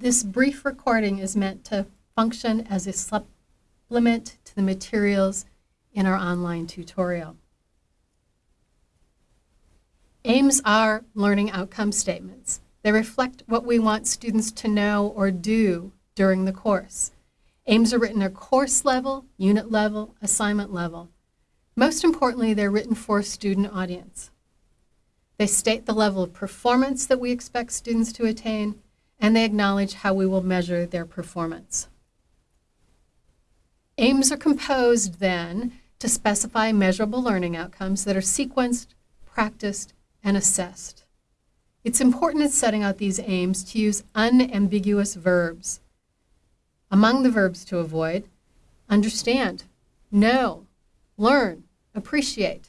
This brief recording is meant to function as a supplement to the materials in our online tutorial. AIMS are learning outcome statements. They reflect what we want students to know or do during the course. AIMS are written at course level, unit level, assignment level. Most importantly, they're written for a student audience. They state the level of performance that we expect students to attain, and they acknowledge how we will measure their performance. AIMS are composed then to specify measurable learning outcomes that are sequenced, practiced, and assessed. It's important in setting out these aims to use unambiguous verbs. Among the verbs to avoid, understand, know, learn, appreciate.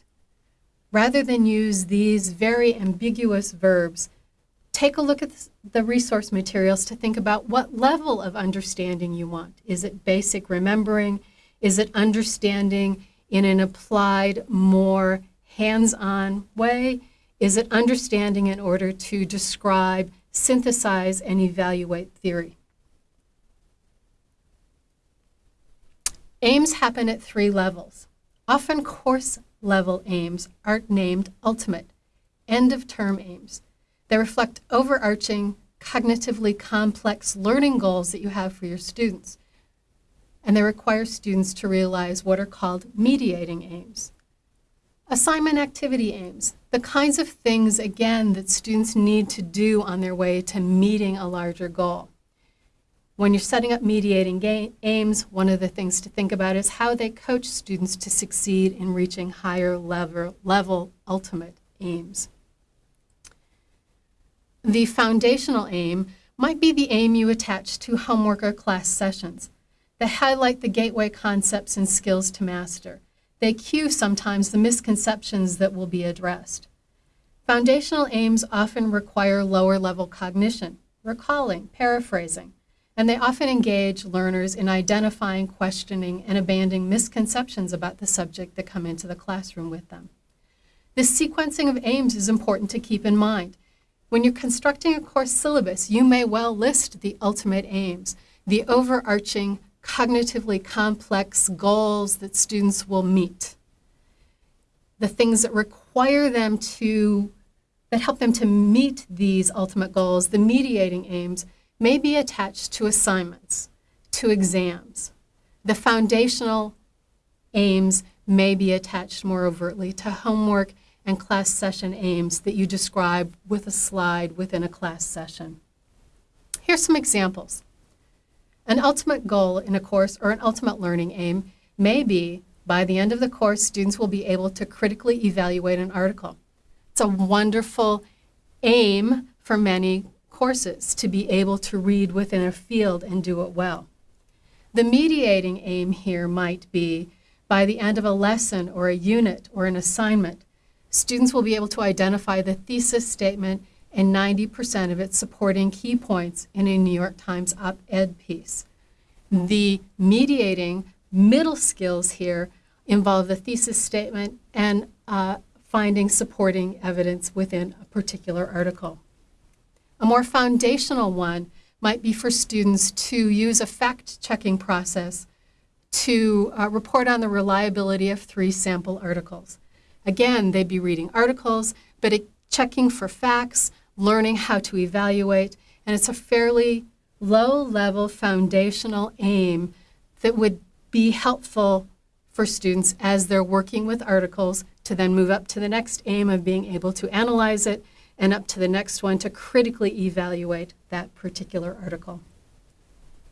Rather than use these very ambiguous verbs, take a look at the resource materials to think about what level of understanding you want. Is it basic remembering? Is it understanding in an applied, more hands-on way? Is it understanding in order to describe, synthesize, and evaluate theory? Aims happen at three levels. Often course level aims are named ultimate, end of term aims. They reflect overarching, cognitively complex learning goals that you have for your students. And they require students to realize what are called mediating aims. Assignment activity aims, the kinds of things, again, that students need to do on their way to meeting a larger goal. When you're setting up mediating aims, one of the things to think about is how they coach students to succeed in reaching higher level, level ultimate aims. The foundational aim might be the aim you attach to homework or class sessions. They highlight the gateway concepts and skills to master. They cue sometimes the misconceptions that will be addressed. Foundational aims often require lower level cognition, recalling, paraphrasing and they often engage learners in identifying, questioning, and abandoning misconceptions about the subject that come into the classroom with them. This sequencing of aims is important to keep in mind. When you're constructing a course syllabus, you may well list the ultimate aims, the overarching, cognitively complex goals that students will meet, the things that require them to, that help them to meet these ultimate goals, the mediating aims, may be attached to assignments, to exams. The foundational aims may be attached more overtly to homework and class session aims that you describe with a slide within a class session. Here's some examples. An ultimate goal in a course or an ultimate learning aim may be by the end of the course, students will be able to critically evaluate an article. It's a wonderful aim for many courses to be able to read within a field and do it well. The mediating aim here might be by the end of a lesson or a unit or an assignment, students will be able to identify the thesis statement and 90% of its supporting key points in a New York Times op-ed piece. The mediating middle skills here involve the thesis statement and uh, finding supporting evidence within a particular article. A more foundational one might be for students to use a fact-checking process to uh, report on the reliability of three sample articles. Again, they'd be reading articles, but it, checking for facts, learning how to evaluate, and it's a fairly low-level foundational aim that would be helpful for students as they're working with articles to then move up to the next aim of being able to analyze it and up to the next one to critically evaluate that particular article.